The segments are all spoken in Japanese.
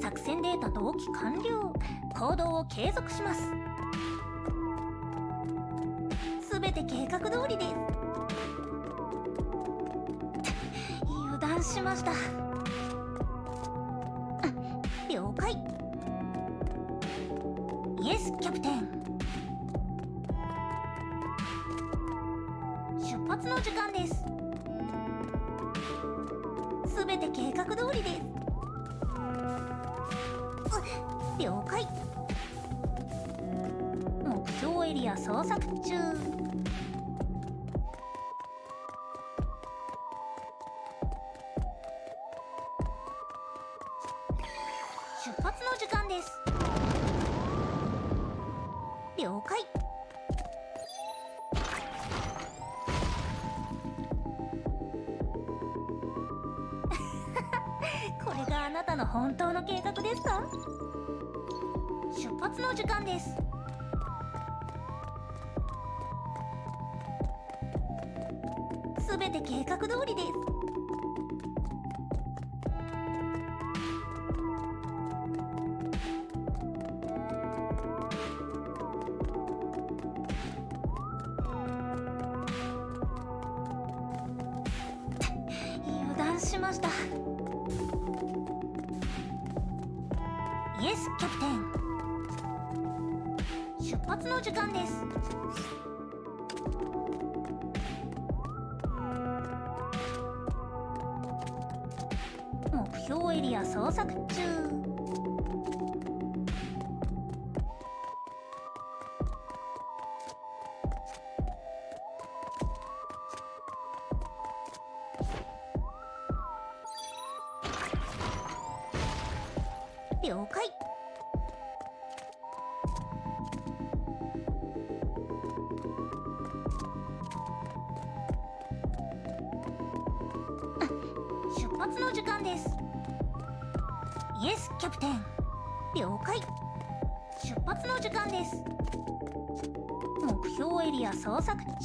作戦データ同期完了。行動を継続します。すべて計画通りです。油断しました。了解。イエスキャプテン出発の時間です。すべて計画通りです。捜索中。出発の時間です。了解。これがあなたの本当の計画ですか？出発の時間です。全て計画通りです。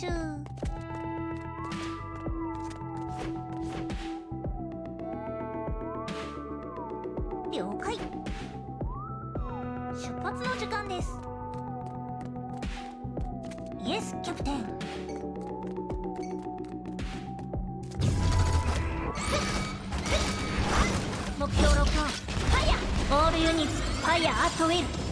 索中了解。出発の時間です。 Yes, captain。目標ロックオンファイヤー All units, fire at will。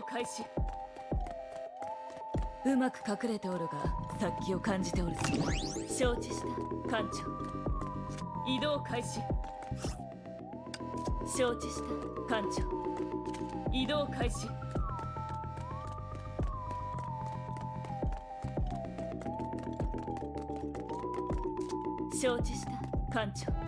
動開始うまく隠れておるが殺気を感じておるぞ承知した艦長。移動開始。承知した艦長。移動開始。承知した艦長。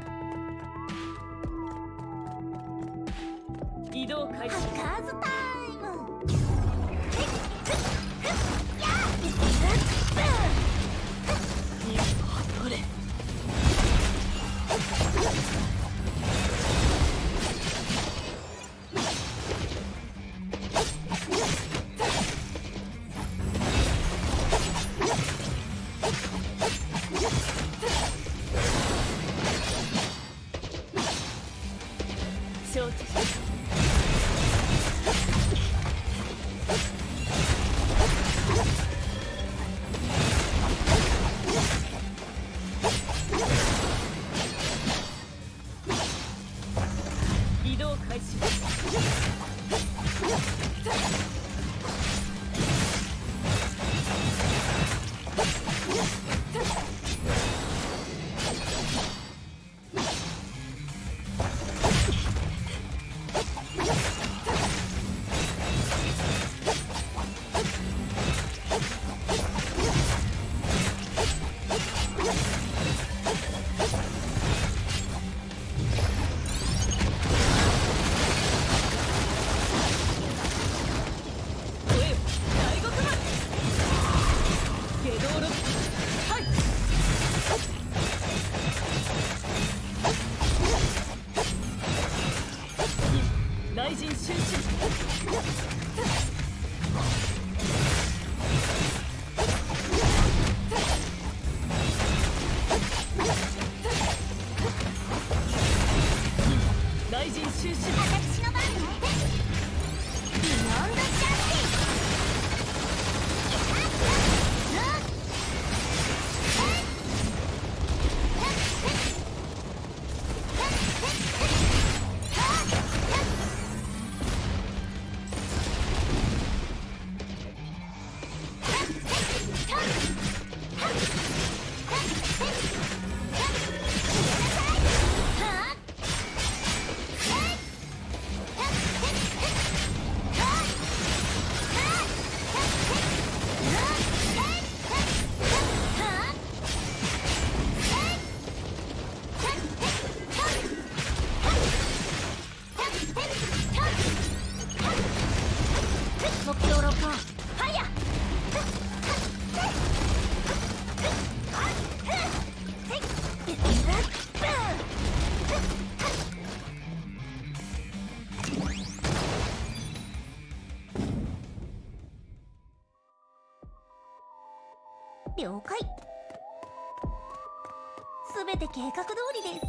計画通りです。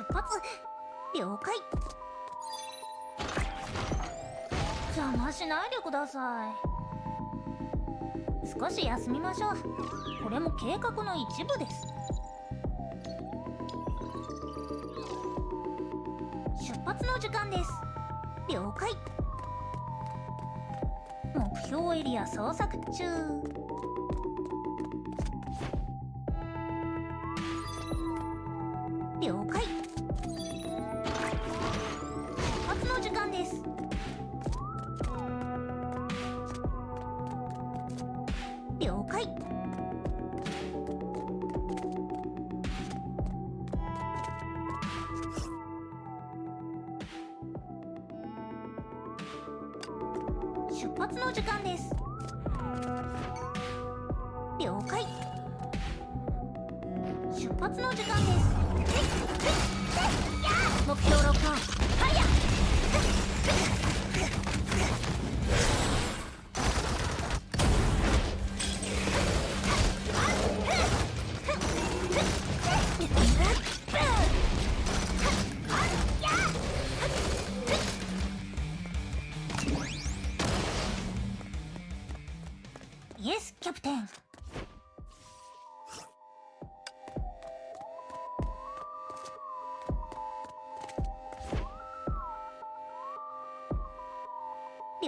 出発了解邪魔しないでください。少し休みましょう。これも計画の一部です。出発の時間です。了解。目標エリア捜索中。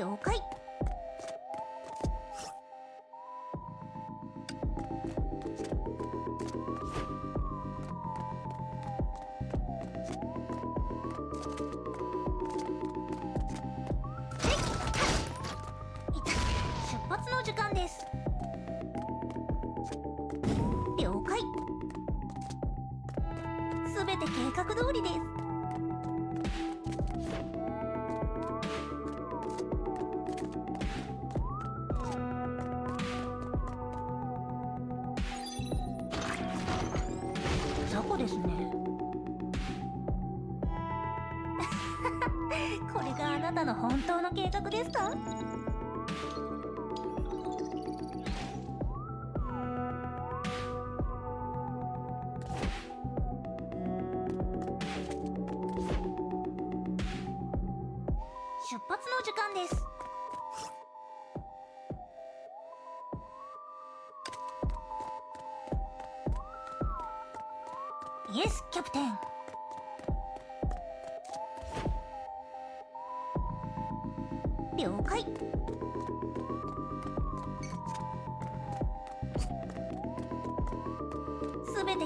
了解。た？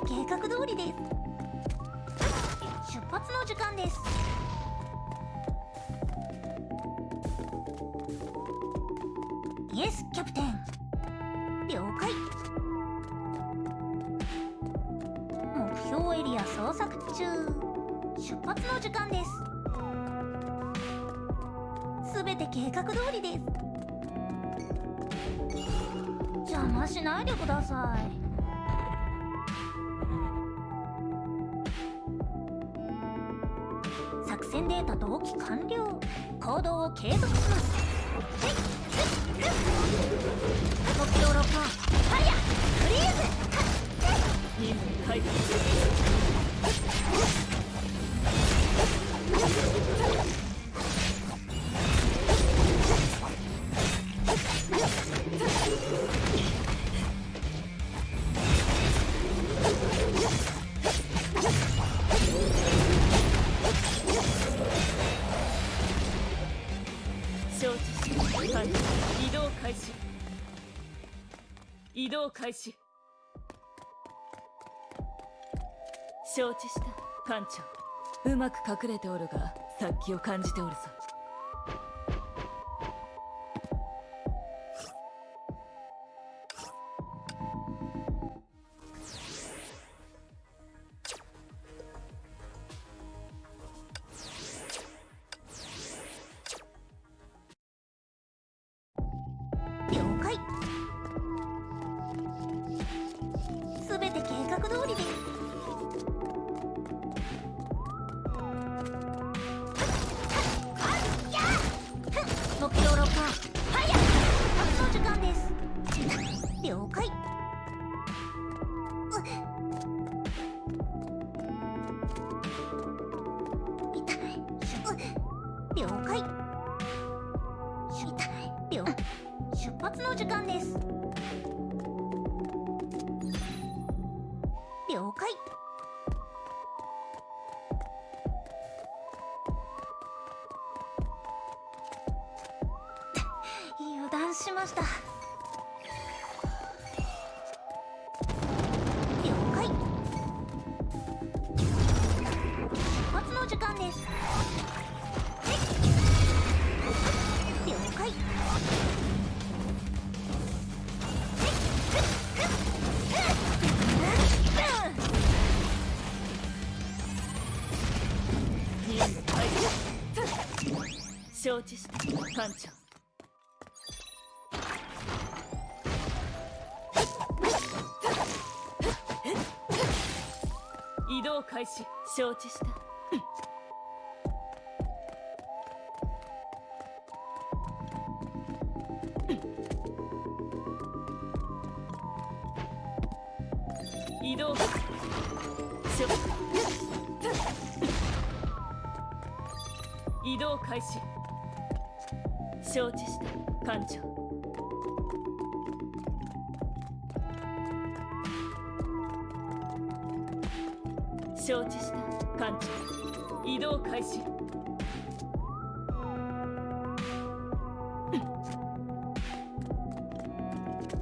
計画通りです。出発の時間です。イエスキャプテン。了解。目標エリア捜索中。出発の時間です。すべて計画通りです。邪魔しないでください。継続します。開始。承知した艦長。うまく隠れておるが殺気を感じておるぞ。承知した艦長。移動開始。承知した動開始。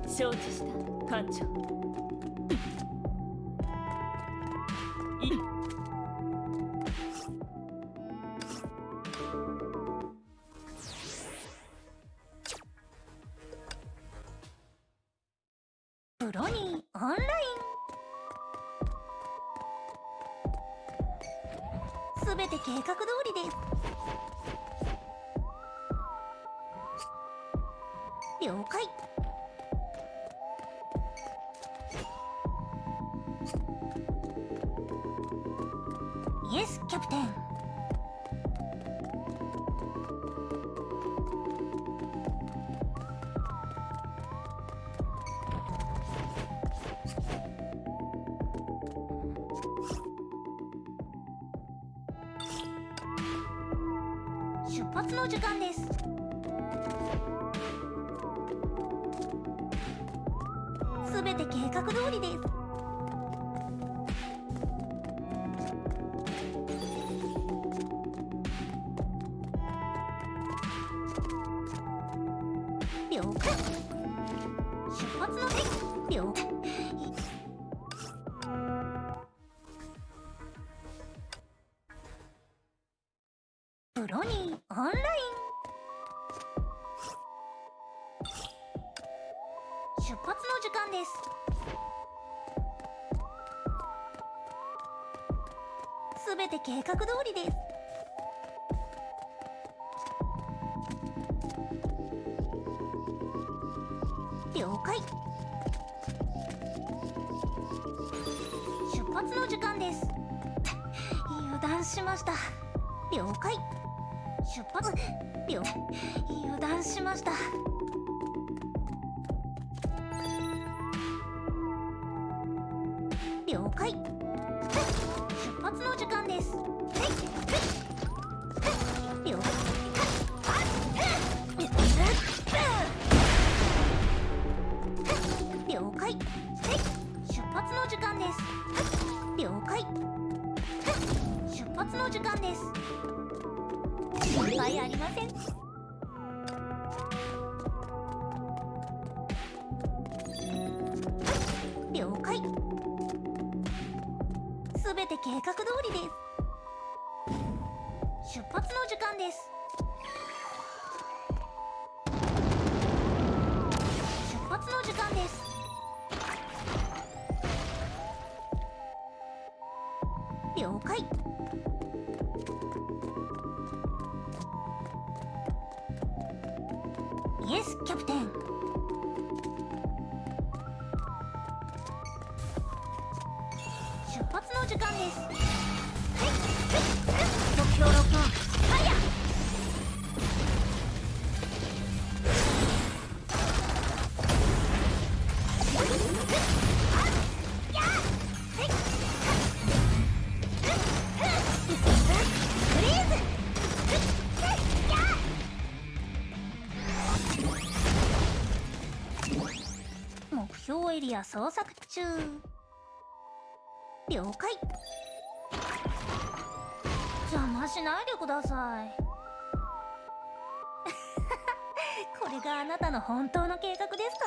承知した。艦長。ですキャプテン。て計画通りです。計画通りです。エリア捜索中。了解。邪魔しないでください。これがあなたの本当の計画ですか？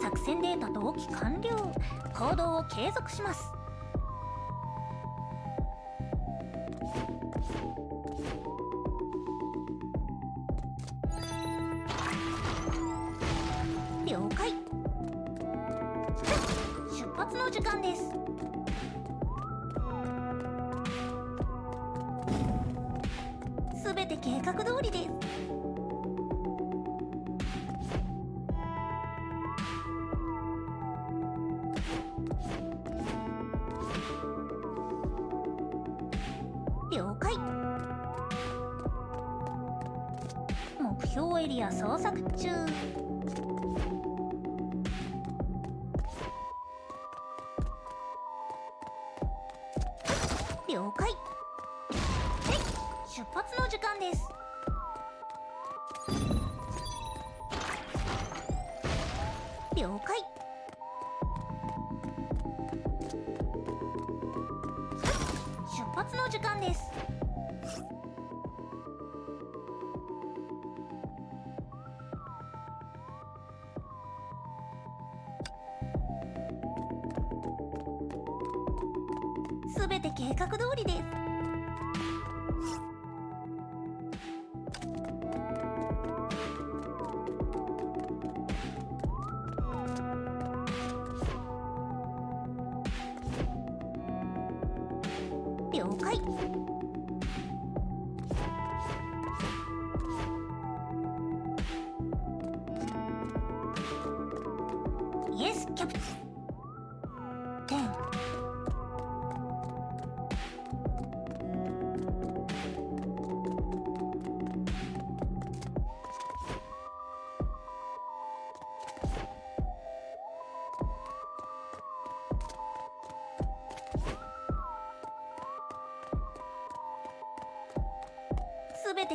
作戦データ同期完了。行動を継続します。の時間です。すべて計画通りですんです。了解。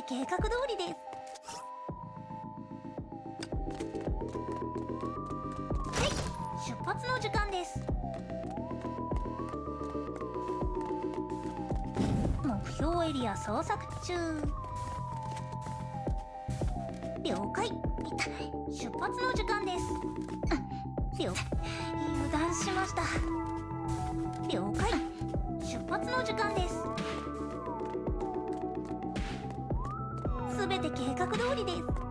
て計画通りです。はい出発の時間です。目標エリア捜索中。了解。出発の時間です。了油断しました。了解。出発の時間ですす。通りです。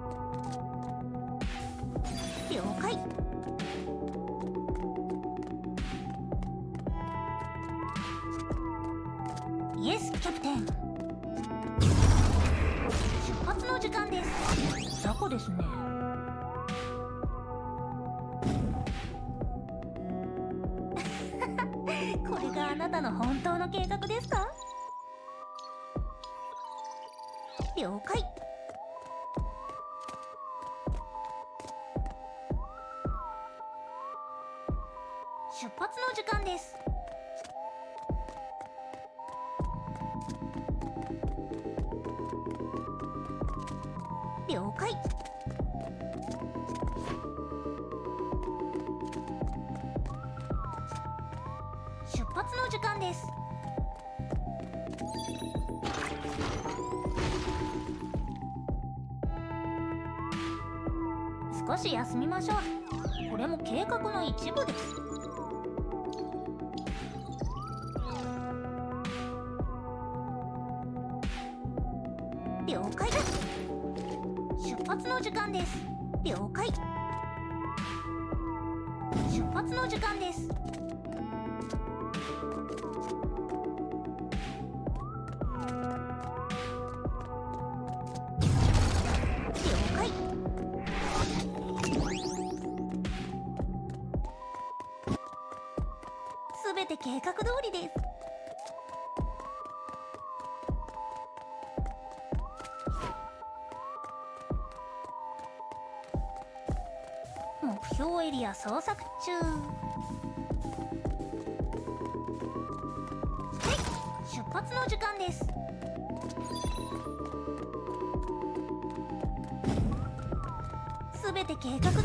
し休みましょう。これも計画の一部です。了解出発の時間です。了解。出発の時間です。通りです。目標エリア捜索中。はい。出発の時間です。すべて計画通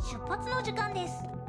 出発の時間です。